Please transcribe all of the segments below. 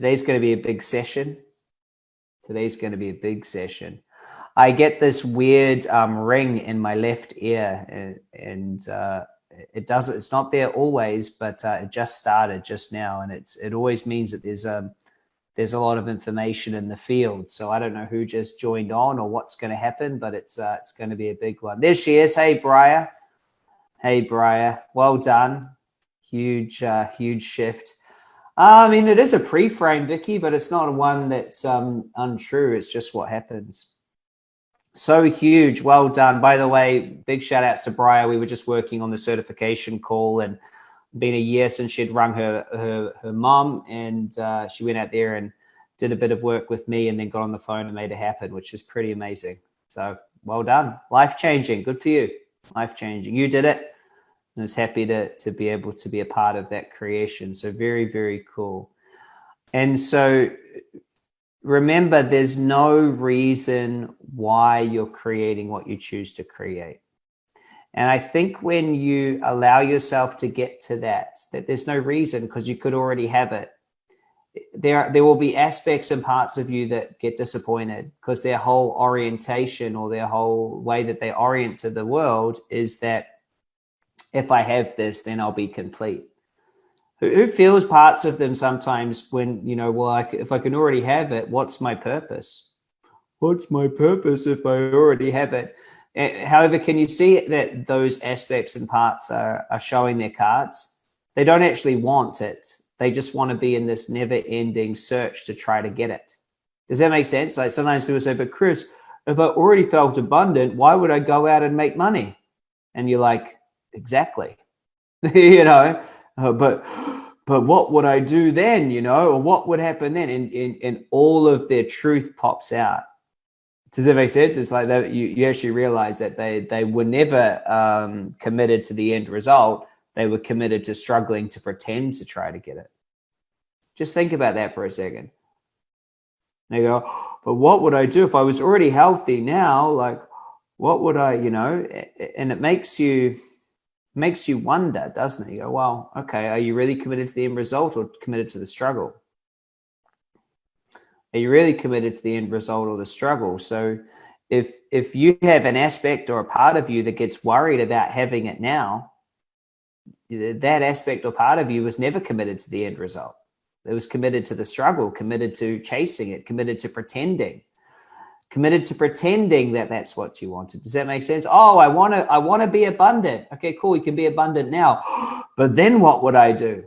Today's going to be a big session. Today's going to be a big session. I get this weird um, ring in my left ear and, and uh, it does it's not there always, but uh, it just started just now. And it's, it always means that there's a, um, there's a lot of information in the field. So I don't know who just joined on or what's going to happen, but it's, uh, it's going to be a big one. There she is. Hey, Briar. Hey, Briar. Well done. Huge, uh, huge shift. I mean, it is a pre-frame, Vicky, but it's not one that's um, untrue. It's just what happens. So huge. Well done. By the way, big shout outs to Briar. We were just working on the certification call and been a year since she'd rung her her, her mom and uh, she went out there and did a bit of work with me and then got on the phone and made it happen, which is pretty amazing. So well done. Life changing. Good for you. Life changing. You did it. I was happy to, to be able to be a part of that creation. So very, very cool. And so remember, there's no reason why you're creating what you choose to create. And I think when you allow yourself to get to that, that there's no reason because you could already have it. There, there will be aspects and parts of you that get disappointed because their whole orientation or their whole way that they orient to the world is that if I have this, then I'll be complete who feels parts of them sometimes when, you know, well, I, if I can already have it, what's my purpose? What's my purpose if I already have it? Eh, however, can you see that those aspects and parts are, are showing their cards? They don't actually want it. They just want to be in this never ending search to try to get it. Does that make sense? Like sometimes people say, but Chris, if I already felt abundant, why would I go out and make money? And you're like, exactly. you know, uh, but but what would I do then, you know, or what would happen then? And, and, and all of their truth pops out. Does that make sense? It's like that you, you actually realize that they, they were never um, committed to the end result. They were committed to struggling to pretend to try to get it. Just think about that for a second. They go, but what would I do if I was already healthy now? Like, what would I, you know, and it makes you, makes you wonder, doesn't it? You go, well, okay, are you really committed to the end result or committed to the struggle? Are you really committed to the end result or the struggle? So if if you have an aspect or a part of you that gets worried about having it now, that aspect or part of you was never committed to the end result. It was committed to the struggle, committed to chasing it, committed to pretending committed to pretending that that's what you wanted. Does that make sense? Oh, I want to, I want to be abundant. Okay, cool. You can be abundant now, but then what would I do?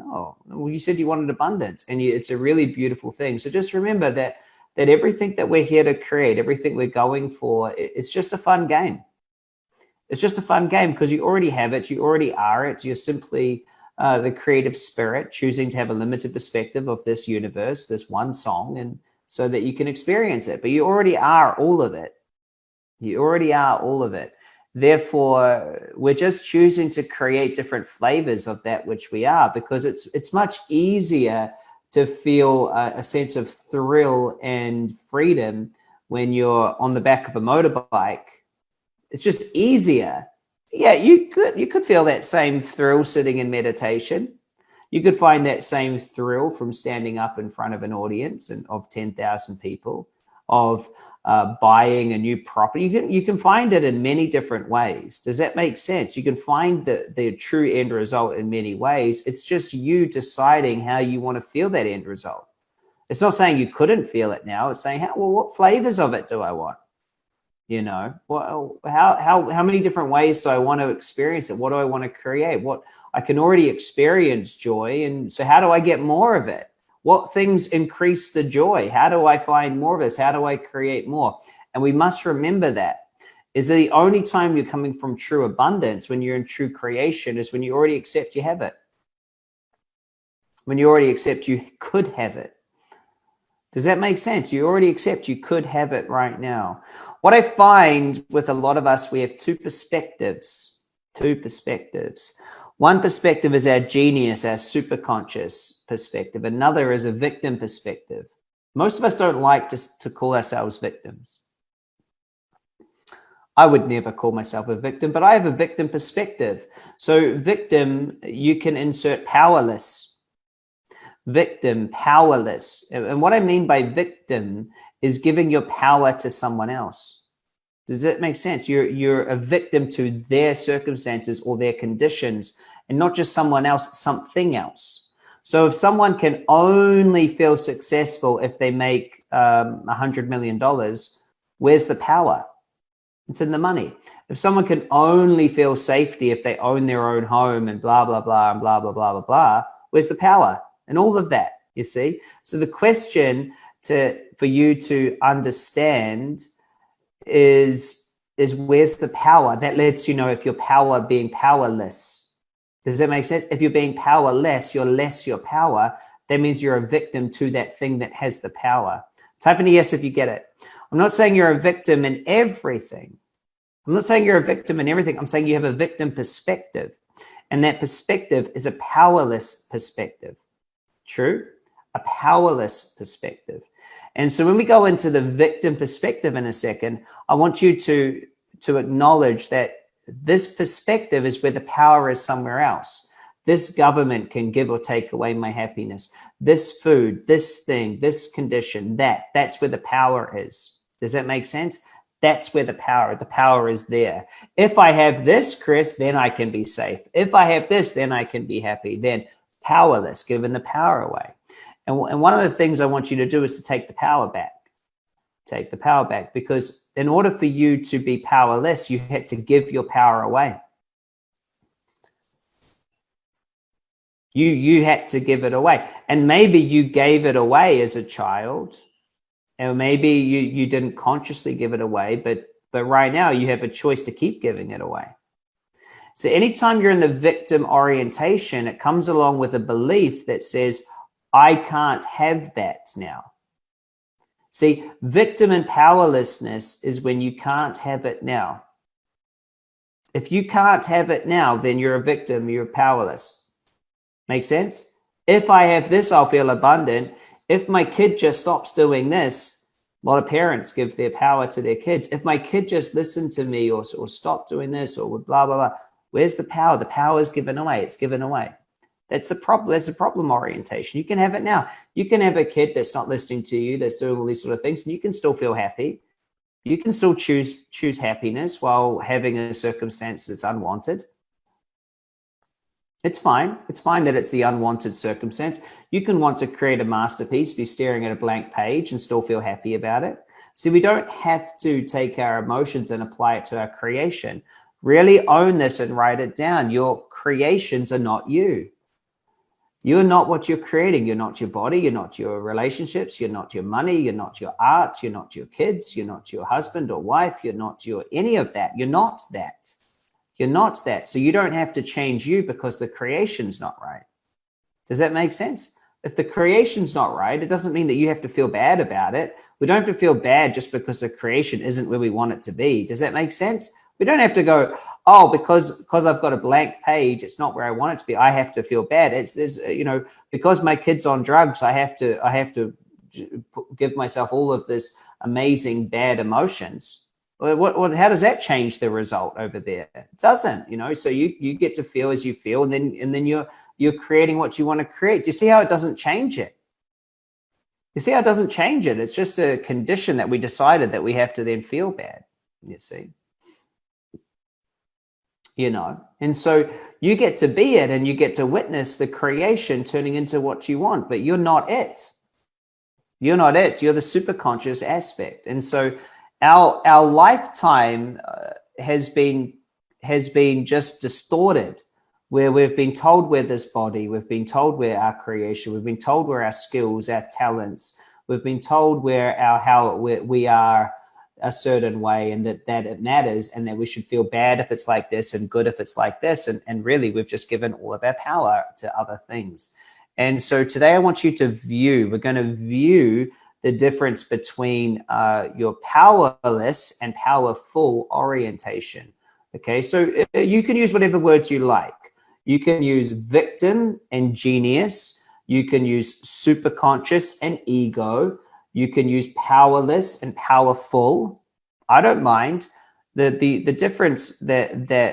Oh, well, you said you wanted abundance and you, it's a really beautiful thing. So just remember that, that everything that we're here to create, everything we're going for, it's just a fun game. It's just a fun game because you already have it. You already are it. You're simply uh, the creative spirit choosing to have a limited perspective of this universe, this one song. And, so that you can experience it. But you already are all of it. You already are all of it. Therefore, we're just choosing to create different flavors of that which we are because it's it's much easier to feel a, a sense of thrill and freedom when you're on the back of a motorbike. It's just easier. Yeah, you could you could feel that same thrill sitting in meditation you could find that same thrill from standing up in front of an audience and of 10,000 people, of uh, buying a new property. You can, you can find it in many different ways. Does that make sense? You can find the, the true end result in many ways. It's just you deciding how you want to feel that end result. It's not saying you couldn't feel it now. It's saying, how, well, what flavors of it do I want? You know, well, how, how, how many different ways do I want to experience it? What do I want to create? What, I can already experience joy. And so how do I get more of it? What things increase the joy? How do I find more of this? How do I create more? And we must remember that is the only time you're coming from true abundance when you're in true creation is when you already accept you have it. When you already accept you could have it. Does that make sense? You already accept you could have it right now. What I find with a lot of us, we have two perspectives, two perspectives. One perspective is our genius, our superconscious perspective. Another is a victim perspective. Most of us don't like to, to call ourselves victims. I would never call myself a victim, but I have a victim perspective. So victim, you can insert powerless. victim, powerless. And what I mean by victim is giving your power to someone else. Does that make sense? You're, you're a victim to their circumstances or their conditions and not just someone else, something else. So if someone can only feel successful if they make um, a um, $100 million, where's the power? It's in the money. If someone can only feel safety if they own their own home and blah, blah, blah, and blah, blah, blah, blah, blah, where's the power? And all of that, you see? So the question to for you to understand is, is where's the power? That lets you know if you're power being powerless. Does that make sense? If you're being powerless, you're less your power. That means you're a victim to that thing that has the power. Type in a yes if you get it. I'm not saying you're a victim in everything. I'm not saying you're a victim in everything. I'm saying you have a victim perspective. And that perspective is a powerless perspective. True? A powerless perspective. And so when we go into the victim perspective in a second, I want you to, to acknowledge that this perspective is where the power is somewhere else. This government can give or take away my happiness. This food, this thing, this condition, that, that's where the power is. Does that make sense? That's where the power, the power is there. If I have this, Chris, then I can be safe. If I have this, then I can be happy. Then powerless, giving the power away. And, and one of the things I want you to do is to take the power back. Take the power back because in order for you to be powerless, you had to give your power away. You, you had to give it away. And maybe you gave it away as a child and maybe you you didn't consciously give it away but but right now you have a choice to keep giving it away so anytime you're in the victim orientation it comes along with a belief that says i can't have that now see victim and powerlessness is when you can't have it now if you can't have it now then you're a victim you're powerless make sense if i have this i'll feel abundant if my kid just stops doing this, a lot of parents give their power to their kids. If my kid just listened to me or, or stop doing this or blah, blah, blah, where's the power? The power is given away. It's given away. That's the problem. That's the problem orientation. You can have it now. You can have a kid that's not listening to you, that's doing all these sort of things, and you can still feel happy. You can still choose choose happiness while having a circumstance that's unwanted. It's fine. It's fine that it's the unwanted circumstance. You can want to create a masterpiece, be staring at a blank page and still feel happy about it. See, we don't have to take our emotions and apply it to our creation. Really own this and write it down. Your creations are not you. You're not what you're creating. You're not your body. You're not your relationships. You're not your money. You're not your art. You're not your kids. You're not your husband or wife. You're not your any of that. You're not that. You're not that. So you don't have to change you because the creation's not right. Does that make sense? If the creation's not right, it doesn't mean that you have to feel bad about it. We don't have to feel bad just because the creation isn't where we want it to be. Does that make sense? We don't have to go, oh, because because I've got a blank page, it's not where I want it to be. I have to feel bad. It's there's uh, you know because my kid's on drugs, I have to I have to give myself all of this amazing bad emotions what, what, how does that change the result over there? It doesn't, you know, so you, you get to feel as you feel and then, and then you're, you're creating what you want to create. Do you see how it doesn't change it? You see how it doesn't change it? It's just a condition that we decided that we have to then feel bad, you see. You know, and so you get to be it and you get to witness the creation turning into what you want, but you're not it. You're not it. You're the super conscious aspect. And so our our lifetime uh, has been has been just distorted where we've been told we're this body we've been told we're our creation we've been told we're our skills our talents we've been told we're our how we're, we are a certain way and that that it matters and that we should feel bad if it's like this and good if it's like this and, and really we've just given all of our power to other things and so today i want you to view we're going to view the difference between uh, your powerless and powerful orientation. Okay, so uh, you can use whatever words you like. You can use victim and genius. You can use superconscious and ego. You can use powerless and powerful. I don't mind. The, the, the difference that, that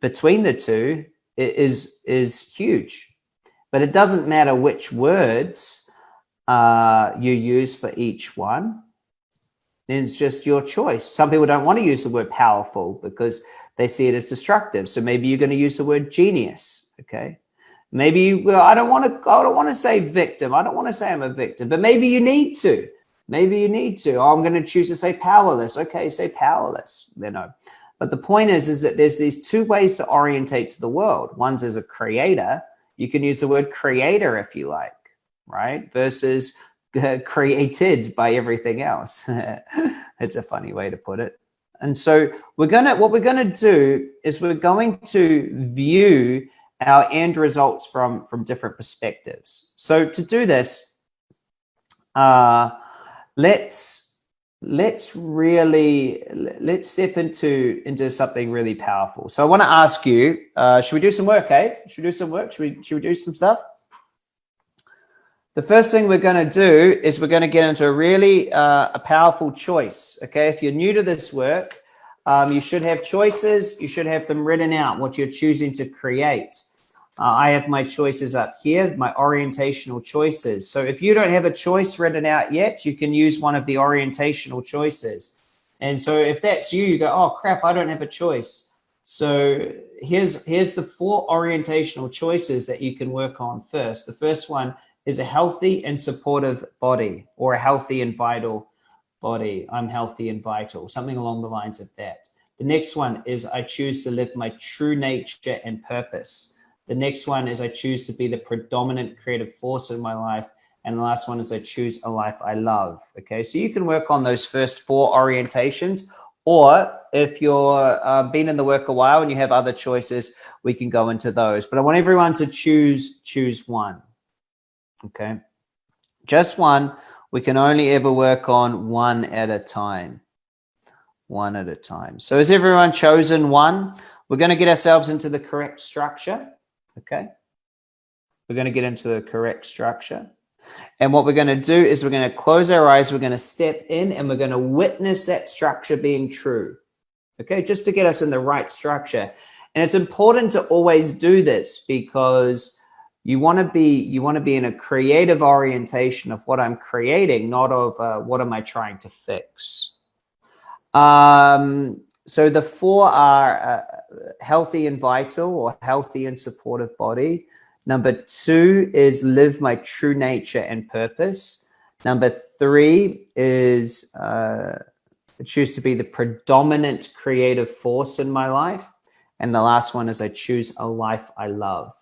between the two is, is huge. but it doesn't matter which words uh, you use for each one. It's just your choice. Some people don't want to use the word powerful because they see it as destructive. So maybe you're going to use the word genius. Okay. Maybe you, well, I don't want to, I don't want to say victim. I don't want to say I'm a victim, but maybe you need to. Maybe you need to. Oh, I'm going to choose to say powerless. Okay, say powerless. You know. But the point is, is that there's these two ways to orientate to the world. One's as a creator. You can use the word creator if you like, right? Versus uh, created by everything else. it's a funny way to put it. And so we're gonna, what we're gonna do is we're going to view our end results from from different perspectives. So to do this, uh, let's let's really let's step into into something really powerful. So I want to ask you, uh, should we do some work? Eh? Should we do some work? Should we should we do some stuff? The first thing we're going to do is we're going to get into a really uh, a powerful choice. Okay, if you're new to this work, um, you should have choices. You should have them written out, what you're choosing to create. Uh, I have my choices up here, my orientational choices. So if you don't have a choice written out yet, you can use one of the orientational choices. And so if that's you, you go, oh crap, I don't have a choice. So here's, here's the four orientational choices that you can work on first. The first one is a healthy and supportive body or a healthy and vital body. I'm healthy and vital, something along the lines of that. The next one is I choose to live my true nature and purpose. The next one is I choose to be the predominant creative force in my life. And the last one is I choose a life I love. Okay, so you can work on those first four orientations. Or if you're uh, been in the work a while and you have other choices, we can go into those. But I want everyone to choose choose one. Okay, just one. We can only ever work on one at a time. One at a time. So has everyone chosen one? We're going to get ourselves into the correct structure. Okay. We're going to get into the correct structure. And what we're going to do is we're going to close our eyes. We're going to step in and we're going to witness that structure being true. Okay. Just to get us in the right structure. And it's important to always do this because you want to be you want to be in a creative orientation of what I'm creating, not of uh, what am I trying to fix. Um, so the four are uh, healthy and vital or healthy and supportive body. Number two is live my true nature and purpose. Number three is uh, choose to be the predominant creative force in my life. And the last one is I choose a life I love.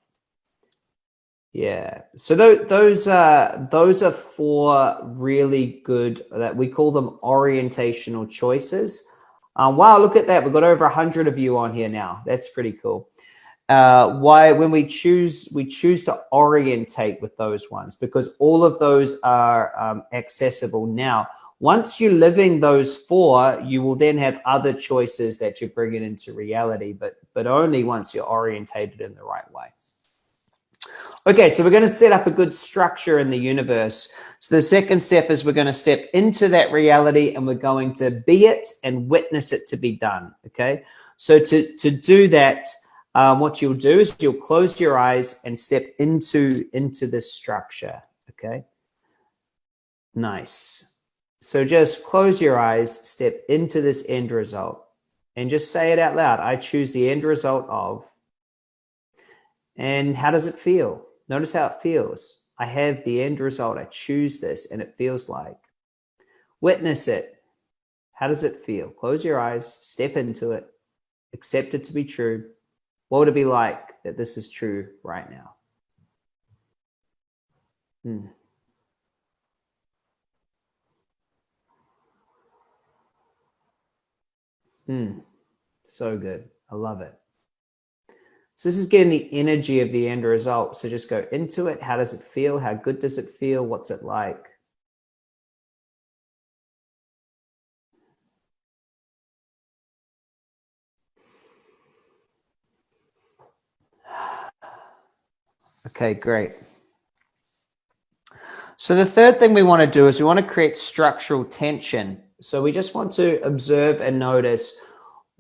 Yeah. So those those uh those are four really good that we call them orientational choices. Um, wow, look at that. We've got over 100 of you on here now. That's pretty cool. Uh, why, when we choose, we choose to orientate with those ones because all of those are um, accessible now. Once you're living those four, you will then have other choices that you bring it into reality, but, but only once you're orientated in the right way. Okay, so we're going to set up a good structure in the universe. So the second step is we're going to step into that reality and we're going to be it and witness it to be done. Okay, so to, to do that, um, what you'll do is you'll close your eyes and step into, into this structure. Okay, nice. So just close your eyes, step into this end result and just say it out loud. I choose the end result of, and how does it feel? Notice how it feels. I have the end result. I choose this and it feels like. Witness it. How does it feel? Close your eyes, step into it, accept it to be true. What would it be like that this is true right now? Hmm. Hmm. So good. I love it. So this is getting the energy of the end result. So just go into it. How does it feel? How good does it feel? What's it like? Okay, great. So the third thing we want to do is we want to create structural tension. So we just want to observe and notice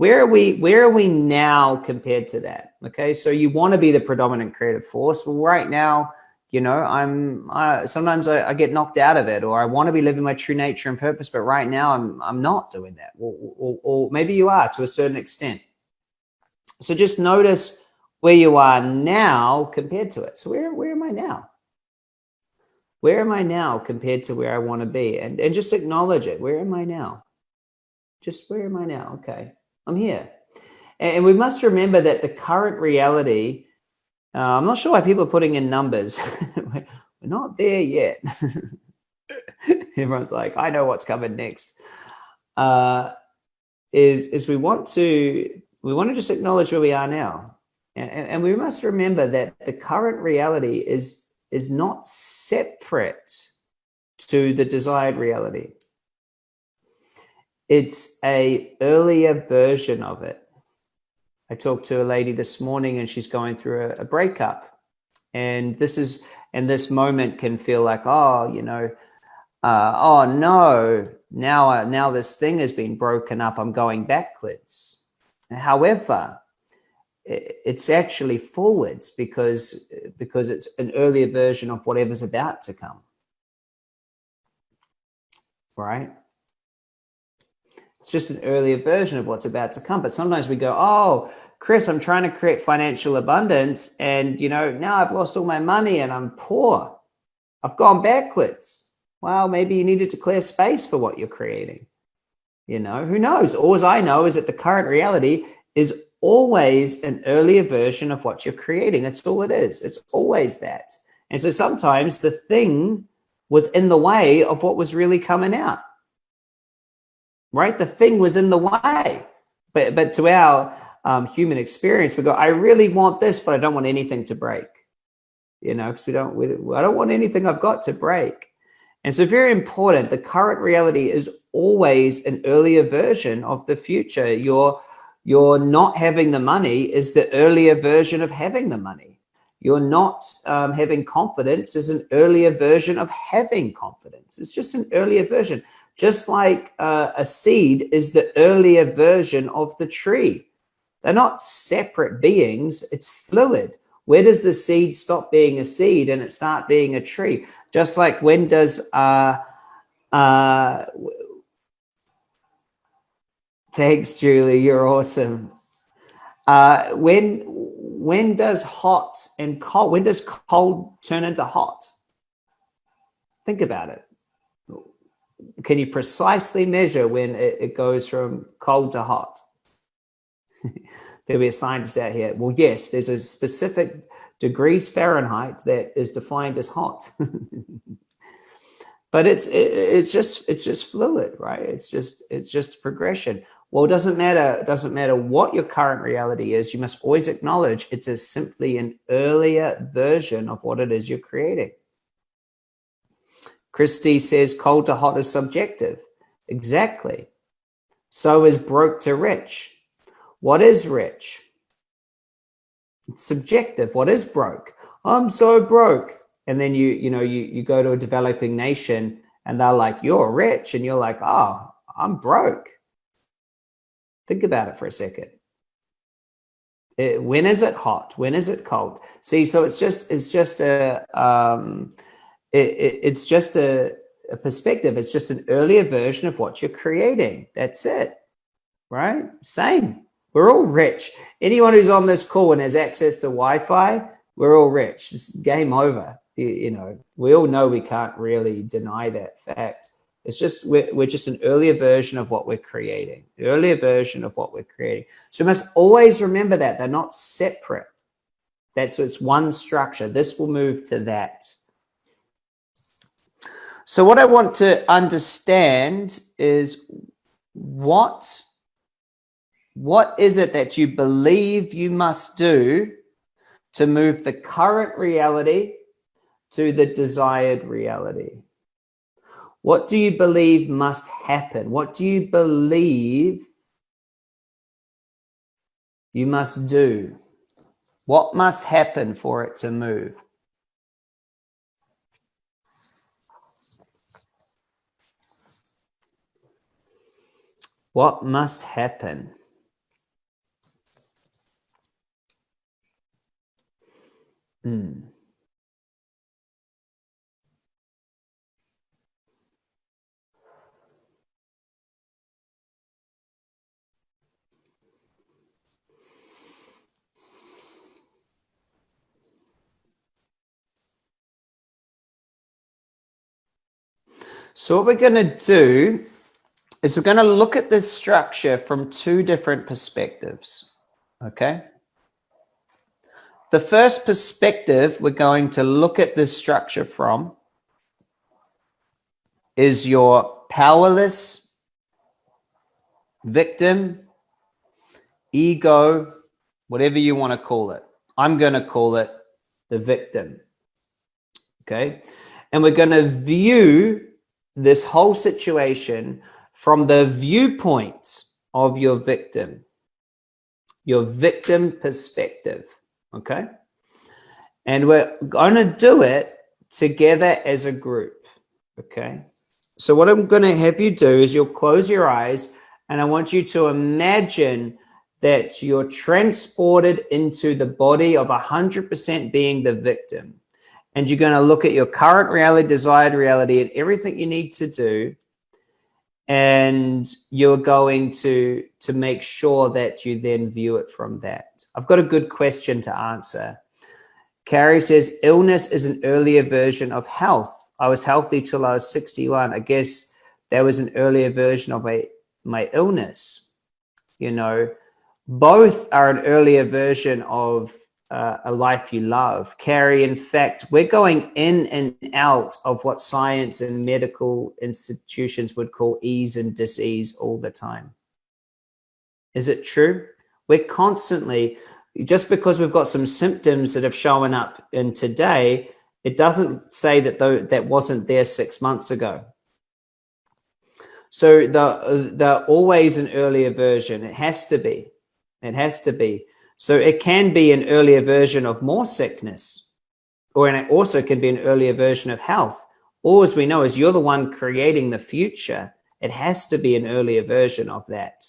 where are we where are we now compared to that okay so you want to be the predominant creative force well right now you know, I'm uh, sometimes I, I, get knocked out of it, or I want to be living my true nature and purpose, but right now I'm I'm not doing that, or, or, or maybe you are to a certain extent. So just notice where you are now compared to it. So where where am I now? Where am I now compared to where I want to be? And and just acknowledge it. Where am I now? Just where am I now? Okay, I'm here. And we must remember that the current reality, uh, I'm not sure why people are putting in numbers. We're not there yet. Everyone's like, I know what's coming next. Uh, is, is we want to, we want to just acknowledge where we are now. And, and we must remember that the current reality is, is not separate to the desired reality. It's a earlier version of it. I talked to a lady this morning and she's going through a, a breakup. And this is, and this moment can feel like, oh, you know, uh, oh no, now, uh, now this thing has been broken up. I'm going backwards. However, it's actually forwards because, because it's an earlier version of whatever's about to come. Right? It's just an earlier version of what's about to come. But sometimes we go, oh, Chris, I'm trying to create financial abundance. And, you know, now I've lost all my money and I'm poor. I've gone backwards. Well, maybe you needed to clear space for what you're creating. You know, who knows? All I know is that the current reality is always an earlier version of what you're creating. That's all it is. It's always that. And so sometimes the thing was in the way of what was really coming out right? The thing was in the way. But, but to our um, human experience, we go, I really want this, but I don't want anything to break. You know, because we don't, we, I don't want anything I've got to break. And so very important, the current reality is always an earlier version of the future. Your, your not having the money is the earlier version of having the money. You're not um, having confidence is an earlier version of having confidence. It's just an earlier version. Just like uh, a seed is the earlier version of the tree. They're not separate beings, it's fluid. Where does the seed stop being a seed and it start being a tree? Just like when does, uh, uh, thanks, Julie, you're awesome. Uh, when, when does hot and cold, when does cold turn into hot? Think about it can you precisely measure when it, it goes from cold to hot? There'll be a scientist out here. Well, yes, there's a specific degrees Fahrenheit that is defined as hot. but it's it, it's just it's just fluid, right? It's just it's just progression. Well, it doesn't matter. It doesn't matter what your current reality is. You must always acknowledge it's a simply an earlier version of what it is you're creating. Christy says cold to hot is subjective. Exactly. So is broke to rich. What is rich? It's subjective. What is broke? I'm so broke. And then you, you know, you, you go to a developing nation and they're like, you're rich. And you're like, oh, I'm broke. Think about it for a second. It, when is it hot? When is it cold? See, so it's just, it's just a, um, it, it, it's just a, a perspective. It's just an earlier version of what you're creating. That's it, right? Same. We're all rich. Anyone who's on this call and has access to Wi-Fi, we're all rich. It's game over. You, you know, we all know we can't really deny that fact. It's just, we're, we're just an earlier version of what we're creating, earlier version of what we're creating. So we must always remember that they're not separate. That's, it's one structure. This will move to that. So what I want to understand is what, what is it that you believe you must do to move the current reality to the desired reality? What do you believe must happen? What do you believe you must do? What must happen for it to move? What must happen? Mm. So what we're going to do is we're going to look at this structure from two different perspectives. Okay. The first perspective we're going to look at this structure from is your powerless victim, ego, whatever you want to call it. I'm going to call it the victim. Okay. And we're going to view this whole situation from the viewpoint of your victim, your victim perspective. Okay. And we're going to do it together as a group. Okay. So what I'm going to have you do is you'll close your eyes and I want you to imagine that you're transported into the body of 100% being the victim. And you're going to look at your current reality, desired reality, and everything you need to do. And you're going to, to make sure that you then view it from that. I've got a good question to answer. Carrie says, illness is an earlier version of health. I was healthy till I was 61. I guess there was an earlier version of my, my illness. You know, both are an earlier version of uh, a life you love. Carrie, in fact, we're going in and out of what science and medical institutions would call ease and disease all the time. Is it true? We're constantly, just because we've got some symptoms that have shown up in today, it doesn't say that though that wasn't there six months ago. So the, the always an earlier version. It has to be. It has to be. So it can be an earlier version of more sickness, or it also can be an earlier version of health. Or as we know, as you're the one creating the future, it has to be an earlier version of that.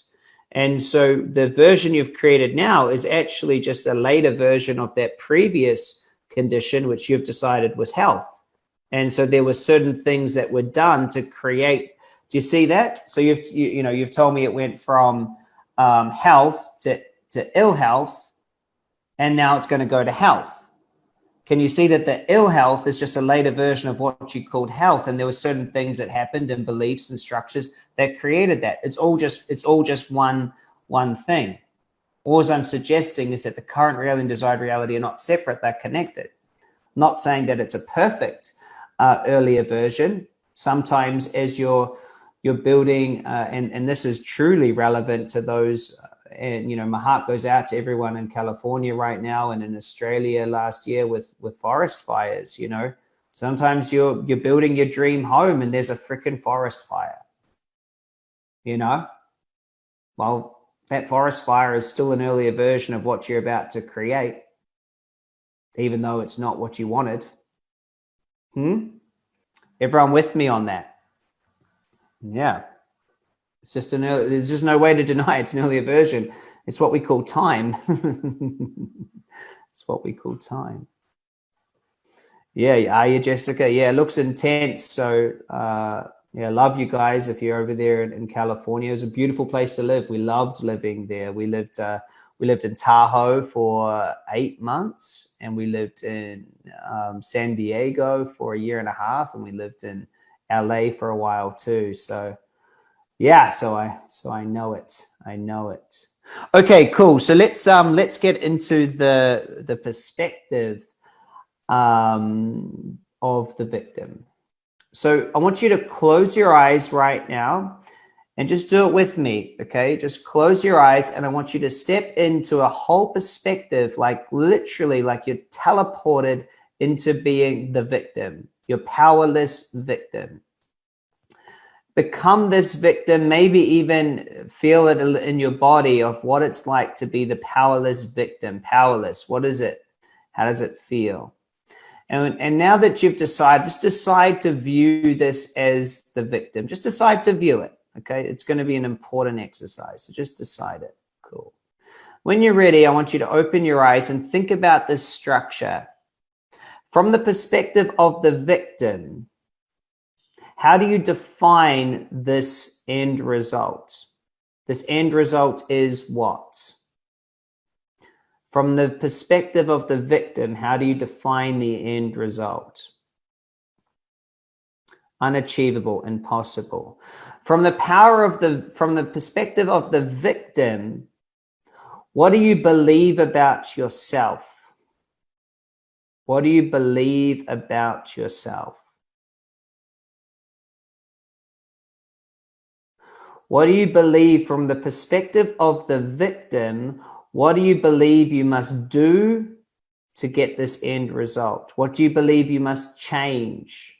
And so the version you've created now is actually just a later version of that previous condition, which you've decided was health. And so there were certain things that were done to create. Do you see that? So you've, you, you know, you've told me it went from um, health to, to ill health, and now it's going to go to health. Can you see that the ill health is just a later version of what you called health? And there were certain things that happened and beliefs and structures that created that. It's all just, it's all just one, one thing. All I'm suggesting is that the current reality and desired reality are not separate, they're connected. I'm not saying that it's a perfect uh, earlier version. Sometimes as you're you're building, uh, and, and this is truly relevant to those, uh, and you know, my heart goes out to everyone in California right now and in Australia last year with, with forest fires, you know, sometimes you're, you're building your dream home and there's a freaking forest fire, you know, well, that forest fire is still an earlier version of what you're about to create, even though it's not what you wanted. Hmm? Everyone with me on that? Yeah. It's just an early, there's just no way to deny it's an earlier version. It's what we call time. it's what we call time. Yeah, are you, Jessica? Yeah, it looks intense. So, uh, yeah, love you guys. If you're over there in, in, California, it's a beautiful place to live. We loved living there. We lived, uh, we lived in Tahoe for eight months, and we lived in um, San Diego for a year and a half, and we lived in LA for a while too. So yeah, so I so I know it. I know it. Okay, cool. So let's um let's get into the the perspective um of the victim. So I want you to close your eyes right now and just do it with me, okay? Just close your eyes and I want you to step into a whole perspective, like literally like you're teleported into being the victim your powerless victim. Become this victim, maybe even feel it in your body of what it's like to be the powerless victim. Powerless, what is it? How does it feel? And, and now that you've decided, just decide to view this as the victim. Just decide to view it, okay? It's going to be an important exercise, so just decide it. Cool. When you're ready, I want you to open your eyes and think about this structure from the perspective of the victim, how do you define this end result? This end result is what? From the perspective of the victim, how do you define the end result? unachievable, impossible. From the power of the, from the perspective of the victim, what do you believe about yourself? What do you believe about yourself? What do you believe from the perspective of the victim? What do you believe you must do to get this end result? What do you believe you must change?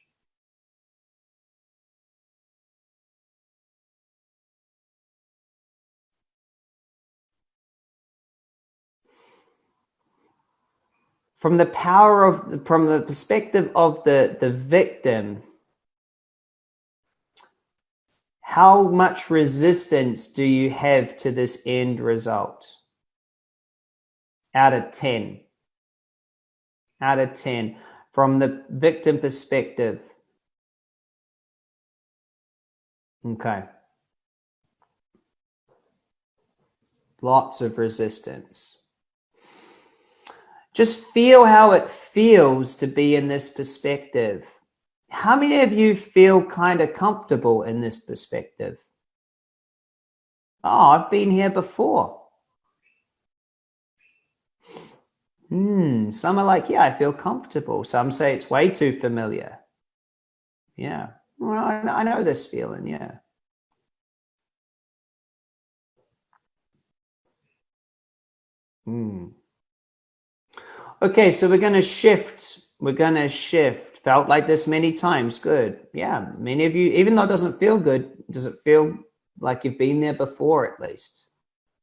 From the power of, from the perspective of the, the victim, how much resistance do you have to this end result? Out of 10. Out of 10. From the victim perspective. Okay. Lots of resistance. Just feel how it feels to be in this perspective. How many of you feel kind of comfortable in this perspective? Oh, I've been here before. Hmm, some are like, yeah, I feel comfortable. Some say it's way too familiar. Yeah, well, I know this feeling, yeah. Hmm. Okay, so we're going to shift. We're going to shift. Felt like this many times. Good. Yeah, many of you, even though it doesn't feel good, does it feel like you've been there before at least?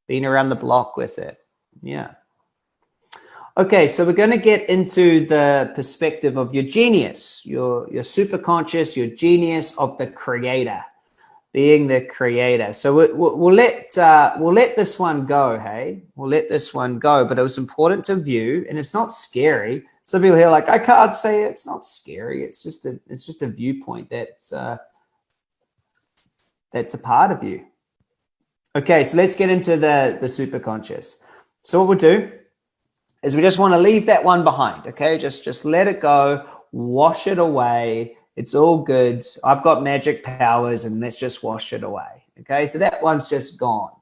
Been around the block with it. Yeah. Okay, so we're going to get into the perspective of your genius, your, your super conscious, your genius of the creator being the creator. So we, will we'll let uh, we'll let this one go. Hey, we'll let this one go. But it was important to view, and it's not scary. Some people here like I can't say it. it's not scary. It's just a it's just a viewpoint that's uh, that's a part of you. Okay, so let's get into the the super conscious. So what we'll do is we just want to leave that one behind. Okay, just just let it go, wash it away it's all good. I've got magic powers and let's just wash it away. Okay, so that one's just gone.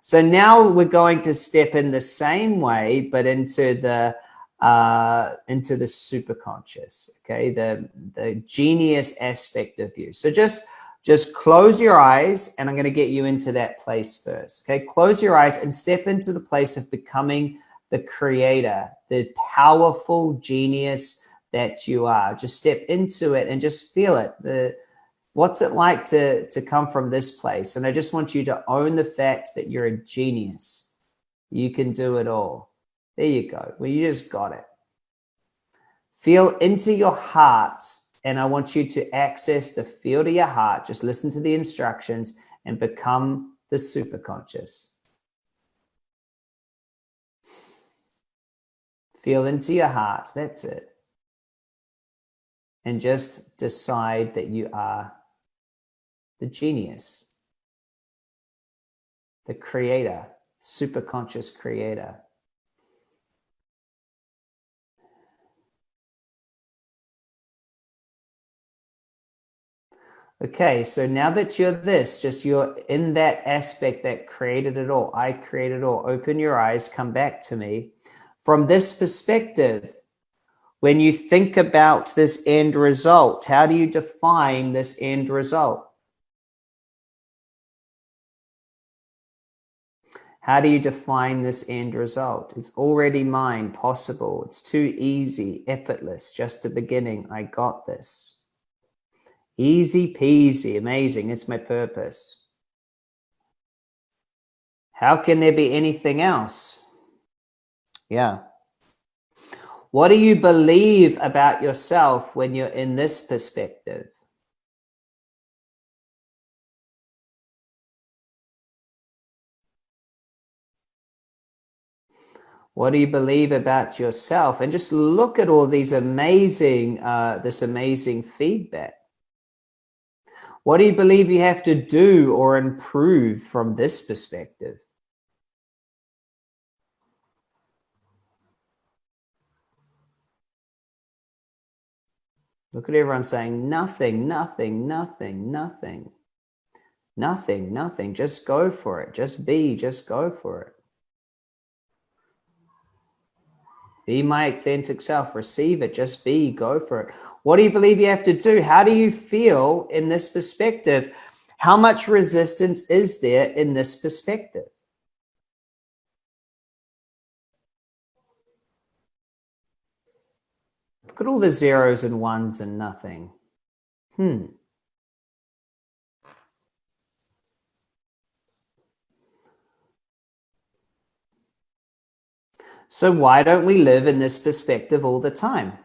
So now we're going to step in the same way, but into the uh, into the superconscious. Okay, the the genius aspect of you. So just just close your eyes, and I'm going to get you into that place first. Okay, close your eyes and step into the place of becoming the creator, the powerful genius that you are. Just step into it and just feel it. The what's it like to to come from this place? And I just want you to own the fact that you're a genius. You can do it all. There you go. Well, you just got it. Feel into your heart, and I want you to access the field of your heart. Just listen to the instructions and become the super conscious. Feel into your heart. That's it and just decide that you are the genius, the creator, super conscious creator. Okay, so now that you're this, just you're in that aspect that created it all. I created it all. Open your eyes, come back to me. From this perspective, when you think about this end result, how do you define this end result? How do you define this end result? It's already mine, possible. It's too easy, effortless, just a beginning. I got this. Easy peasy, amazing. It's my purpose. How can there be anything else? Yeah. What do you believe about yourself when you're in this perspective? What do you believe about yourself? And just look at all these amazing, uh, this amazing feedback. What do you believe you have to do or improve from this perspective? Look at everyone saying nothing, nothing, nothing, nothing, nothing, nothing. Just go for it. Just be, just go for it. Be my authentic self. Receive it. Just be. Go for it. What do you believe you have to do? How do you feel in this perspective? How much resistance is there in this perspective? Look at all the zeros and ones and nothing. Hmm. So why don't we live in this perspective all the time?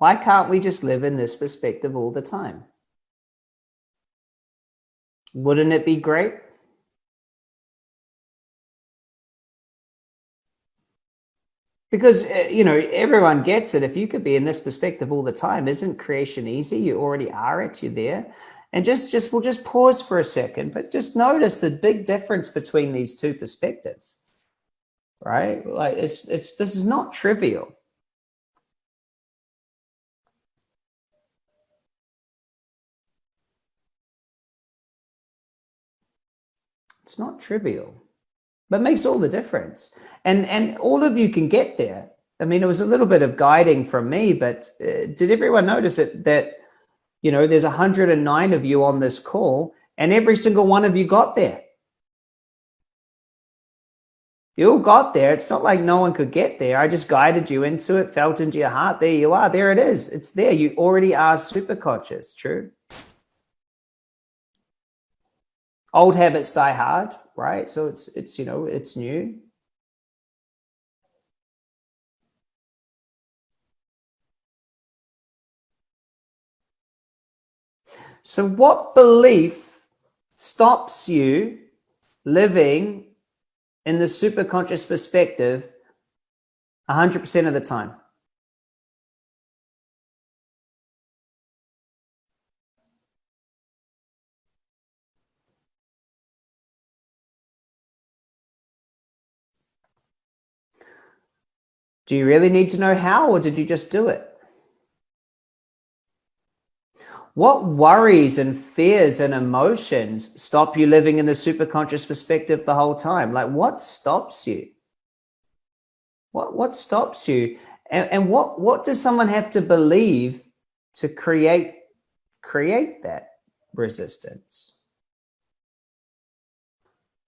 Why can't we just live in this perspective all the time? Wouldn't it be great? Because, uh, you know, everyone gets it. If you could be in this perspective all the time, isn't creation easy? You already are it, you're there. And just, just, we'll just pause for a second, but just notice the big difference between these two perspectives, right? Like it's, it's, this is not trivial. It's not trivial, but makes all the difference. And, and all of you can get there. I mean, it was a little bit of guiding from me, but uh, did everyone notice it that, you know, there's 109 of you on this call and every single one of you got there. You all got there. It's not like no one could get there. I just guided you into it, felt into your heart. There you are. There it is. It's there. You already are super conscious. True. Old habits die hard, right? So it's, it's, you know, it's new. So what belief stops you living in the superconscious perspective 100% of the time? Do you really need to know how, or did you just do it? What worries and fears and emotions stop you living in the superconscious perspective the whole time? Like what stops you? What, what stops you? And, and what, what does someone have to believe to create, create that resistance?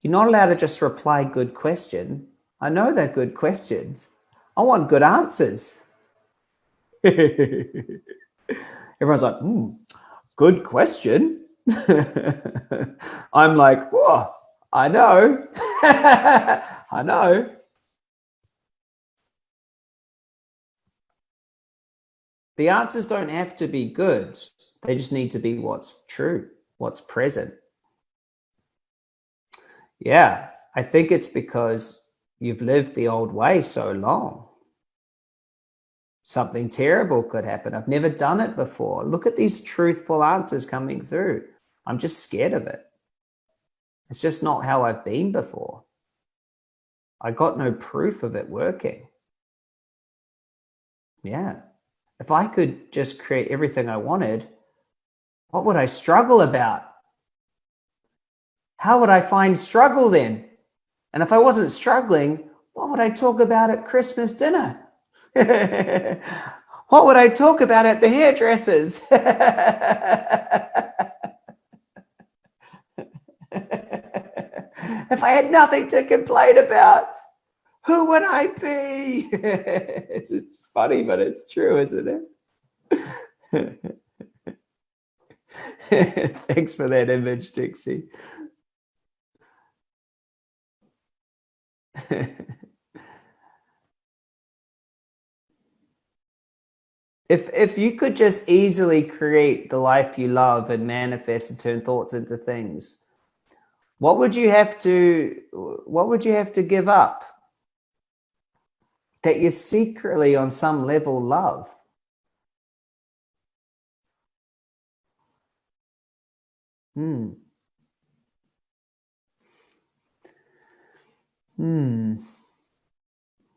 You're not allowed to just reply good question. I know they're good questions. I want good answers. Everyone's like, hmm, good question. I'm like, whoa, I know. I know. The answers don't have to be good. They just need to be what's true, what's present. Yeah, I think it's because You've lived the old way so long. Something terrible could happen. I've never done it before. Look at these truthful answers coming through. I'm just scared of it. It's just not how I've been before. I got no proof of it working. Yeah. If I could just create everything I wanted, what would I struggle about? How would I find struggle then? And if I wasn't struggling, what would I talk about at Christmas dinner? what would I talk about at the hairdressers? if I had nothing to complain about, who would I be? it's, it's funny, but it's true, isn't it? Thanks for that image, Dixie. if if you could just easily create the life you love and manifest and turn thoughts into things, what would you have to what would you have to give up? that you secretly on some level love. Hmm. Hmm.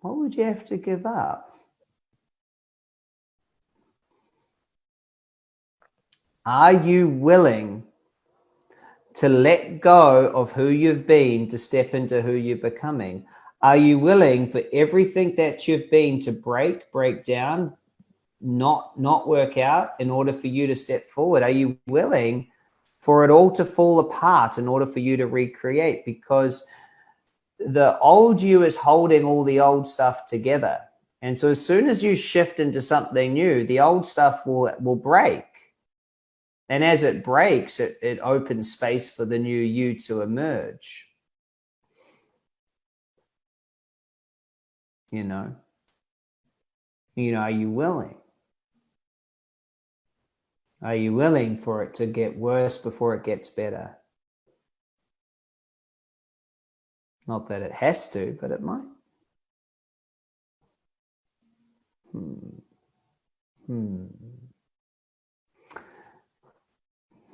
What would you have to give up? Are you willing to let go of who you've been to step into who you're becoming? Are you willing for everything that you've been to break, break down, not not work out in order for you to step forward? Are you willing for it all to fall apart in order for you to recreate? Because the old you is holding all the old stuff together. And so as soon as you shift into something new, the old stuff will will break. And as it breaks, it, it opens space for the new you to emerge. You know, you know, are you willing? Are you willing for it to get worse before it gets better? Not that it has to, but it might. Hmm. Hmm.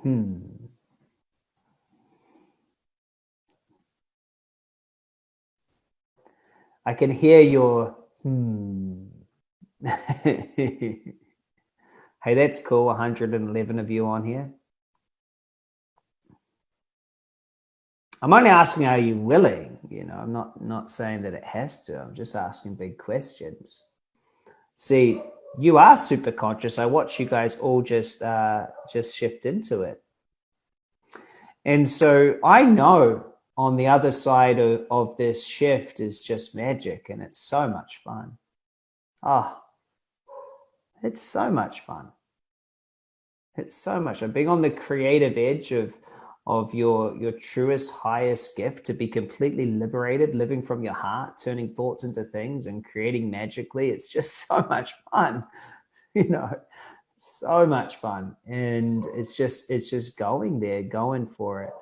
Hmm. I can hear your hmm. hey, that's cool. 111 of you on here. I'm only asking, are you willing? You know, I'm not not saying that it has to. I'm just asking big questions. See, you are super conscious. I watch you guys all just uh, just shift into it. And so I know on the other side of, of this shift is just magic and it's so much fun. Ah, oh, it's so much fun. It's so much. I'm being on the creative edge of of your your truest highest gift to be completely liberated living from your heart turning thoughts into things and creating magically. It's just so much fun you know so much fun. And it's just it's just going there going for it